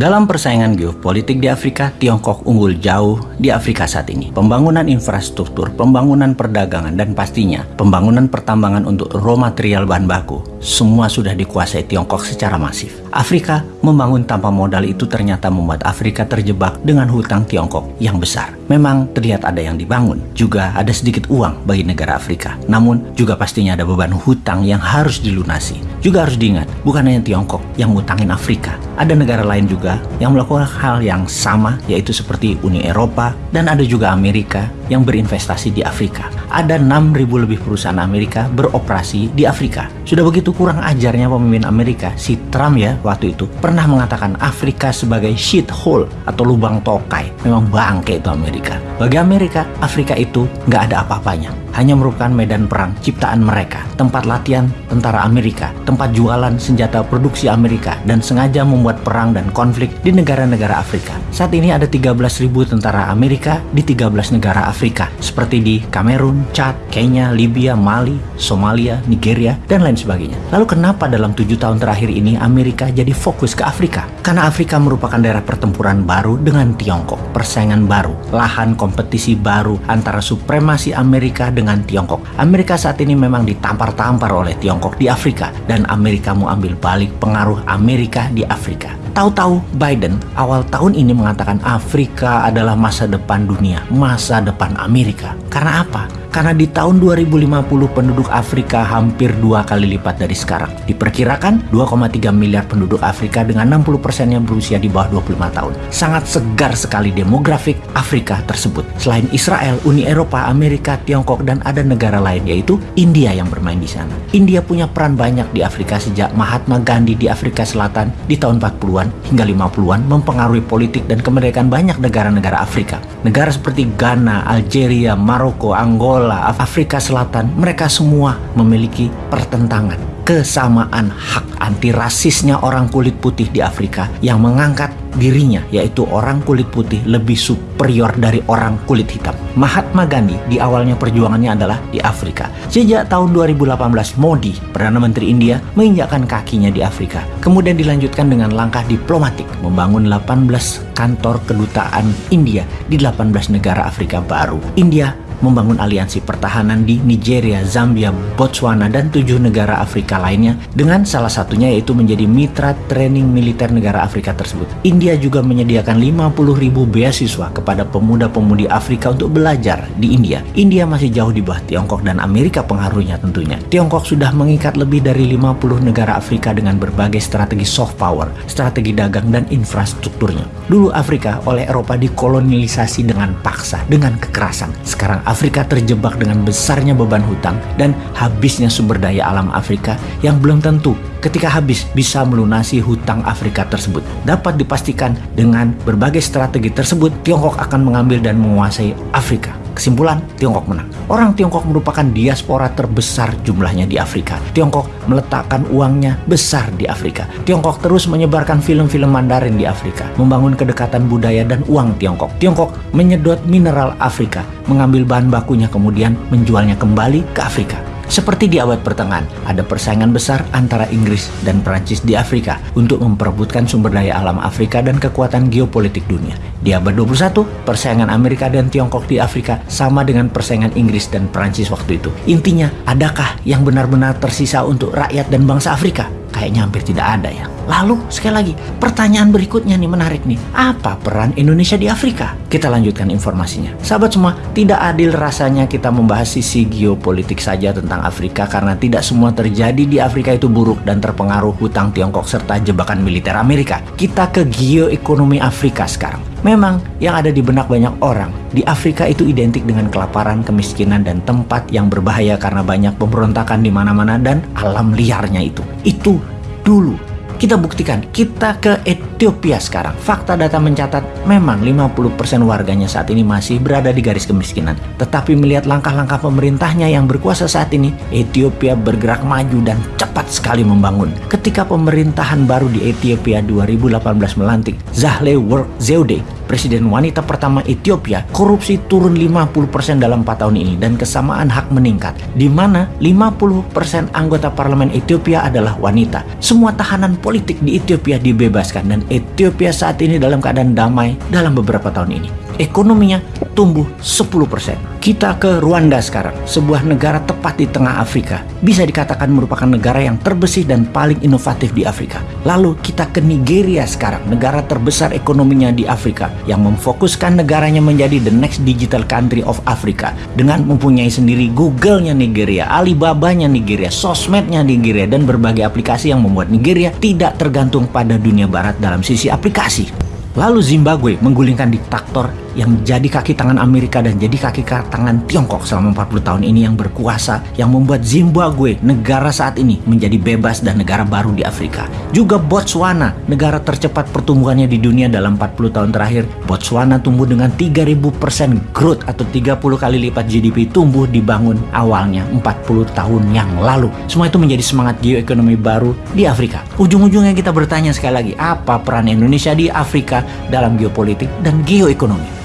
Dalam persaingan geopolitik di Afrika, Tiongkok unggul jauh di Afrika saat ini. Pembangunan infrastruktur, pembangunan perdagangan, dan pastinya pembangunan pertambangan untuk raw material bahan baku, semua sudah dikuasai Tiongkok secara masif. Afrika membangun tanpa modal itu ternyata membuat Afrika terjebak dengan hutang Tiongkok yang besar. Memang terlihat ada yang dibangun, juga ada sedikit uang bagi negara Afrika. Namun juga pastinya ada beban hutang yang harus dilunasi. Juga harus diingat, bukan hanya Tiongkok yang ngutangin Afrika. Ada negara lain juga yang melakukan hal yang sama, yaitu seperti Uni Eropa, dan ada juga Amerika yang berinvestasi di Afrika. Ada 6.000 lebih perusahaan Amerika beroperasi di Afrika. Sudah begitu kurang ajarnya pemimpin Amerika, si Trump ya waktu itu, pernah mengatakan Afrika sebagai shithole atau lubang tokai. Memang bangke itu Amerika. Bagi Amerika, Afrika itu nggak ada apa-apanya hanya merupakan medan perang ciptaan mereka, tempat latihan tentara Amerika, tempat jualan senjata produksi Amerika, dan sengaja membuat perang dan konflik di negara-negara Afrika. Saat ini ada 13.000 tentara Amerika di 13 negara Afrika, seperti di Kamerun, Chad, Kenya, Libya, Mali, Somalia, Nigeria, dan lain sebagainya. Lalu kenapa dalam tujuh tahun terakhir ini Amerika jadi fokus ke Afrika? Karena Afrika merupakan daerah pertempuran baru dengan Tiongkok, persaingan baru, lahan kompetisi baru antara supremasi Amerika dengan Tiongkok. Amerika saat ini memang ditampar-tampar oleh Tiongkok di Afrika dan Amerika mau ambil balik pengaruh Amerika di Afrika. Tahu-tahu Biden awal tahun ini mengatakan Afrika adalah masa depan dunia, masa depan Amerika. Karena apa? Karena di tahun 2050 penduduk Afrika hampir dua kali lipat dari sekarang. Diperkirakan 2,3 miliar penduduk Afrika dengan 60% yang berusia di bawah 25 tahun. Sangat segar sekali demografik Afrika tersebut. Selain Israel, Uni Eropa, Amerika, Tiongkok, dan ada negara lain yaitu India yang bermain di sana. India punya peran banyak di Afrika sejak Mahatma Gandhi di Afrika Selatan di tahun 40-an hingga 50-an mempengaruhi politik dan kemerdekaan banyak negara-negara Afrika. Negara seperti Ghana, Algeria, Maroko, Angola, Angola, Afrika Selatan, mereka semua memiliki pertentangan kesamaan hak anti rasisnya orang kulit putih di Afrika yang mengangkat dirinya yaitu orang kulit putih lebih superior dari orang kulit hitam. Mahatma Gandhi di awalnya perjuangannya adalah di Afrika. Sejak tahun 2018 Modi, Perdana Menteri India, menginjakkan kakinya di Afrika. Kemudian dilanjutkan dengan langkah diplomatik membangun 18 kantor kedutaan India di 18 negara Afrika baru. India membangun aliansi pertahanan di Nigeria, Zambia, Botswana, dan tujuh negara Afrika lainnya dengan salah satunya yaitu menjadi mitra training militer negara Afrika tersebut. India juga menyediakan 50 ribu beasiswa kepada pemuda-pemudi Afrika untuk belajar di India. India masih jauh di bawah Tiongkok dan Amerika pengaruhnya tentunya. Tiongkok sudah mengikat lebih dari 50 negara Afrika dengan berbagai strategi soft power, strategi dagang dan infrastrukturnya. Dulu Afrika oleh Eropa dikolonialisasi dengan paksa, dengan kekerasan. Sekarang Afrika terjebak dengan besarnya beban hutang dan habisnya sumber daya alam Afrika yang belum tentu ketika habis bisa melunasi hutang Afrika tersebut. Dapat dipastikan dengan berbagai strategi tersebut, Tiongkok akan mengambil dan menguasai Afrika. Kesimpulan, Tiongkok menang. Orang Tiongkok merupakan diaspora terbesar jumlahnya di Afrika. Tiongkok meletakkan uangnya besar di Afrika. Tiongkok terus menyebarkan film-film Mandarin di Afrika, membangun kedekatan budaya dan uang Tiongkok. Tiongkok menyedot mineral Afrika, mengambil bahan bakunya kemudian menjualnya kembali ke Afrika. Seperti di abad pertengahan, ada persaingan besar antara Inggris dan Prancis di Afrika untuk memperebutkan sumber daya alam Afrika dan kekuatan geopolitik dunia. Di abad 21, persaingan Amerika dan Tiongkok di Afrika sama dengan persaingan Inggris dan Prancis waktu itu. Intinya, adakah yang benar-benar tersisa untuk rakyat dan bangsa Afrika? Kayaknya hampir tidak ada ya. Lalu sekali lagi pertanyaan berikutnya nih menarik nih. Apa peran Indonesia di Afrika? Kita lanjutkan informasinya. Sahabat semua, tidak adil rasanya kita membahas sisi geopolitik saja tentang Afrika karena tidak semua terjadi di Afrika itu buruk dan terpengaruh hutang Tiongkok serta jebakan militer Amerika. Kita ke geoekonomi Afrika sekarang. Memang yang ada di benak banyak orang di Afrika itu identik dengan kelaparan, kemiskinan, dan tempat yang berbahaya karena banyak pemberontakan di mana-mana dan alam liarnya itu. Itu dulu kita buktikan, kita ke Ethiopia sekarang. Fakta data mencatat memang 50% warganya saat ini masih berada di garis kemiskinan. Tetapi melihat langkah-langkah pemerintahnya yang berkuasa saat ini, Ethiopia bergerak maju dan cepat sekali membangun. Ketika pemerintahan baru di Ethiopia 2018 melantik Zahle Work Zewde presiden wanita pertama Ethiopia, korupsi turun 50% dalam 4 tahun ini dan kesamaan hak meningkat, di mana 50% anggota parlemen Ethiopia adalah wanita. Semua tahanan politik di Ethiopia dibebaskan dan Ethiopia saat ini dalam keadaan damai dalam beberapa tahun ini ekonominya tumbuh 10%. Kita ke Rwanda sekarang, sebuah negara tepat di tengah Afrika. Bisa dikatakan merupakan negara yang terbersih dan paling inovatif di Afrika. Lalu kita ke Nigeria sekarang, negara terbesar ekonominya di Afrika yang memfokuskan negaranya menjadi the next digital country of Africa dengan mempunyai sendiri Google-nya Nigeria, Alibaba-nya Nigeria, sosmednya Nigeria dan berbagai aplikasi yang membuat Nigeria tidak tergantung pada dunia barat dalam sisi aplikasi. Lalu Zimbabwe menggulingkan diktator yang jadi kaki tangan Amerika dan jadi kaki tangan Tiongkok selama 40 tahun ini yang berkuasa yang membuat Zimbabwe negara saat ini menjadi bebas dan negara baru di Afrika. Juga Botswana, negara tercepat pertumbuhannya di dunia dalam 40 tahun terakhir. Botswana tumbuh dengan 3000% growth atau 30 kali lipat GDP tumbuh dibangun awalnya 40 tahun yang lalu. Semua itu menjadi semangat geoekonomi baru di Afrika. Ujung-ujungnya kita bertanya sekali lagi, apa peran Indonesia di Afrika dalam geopolitik dan geoekonomi?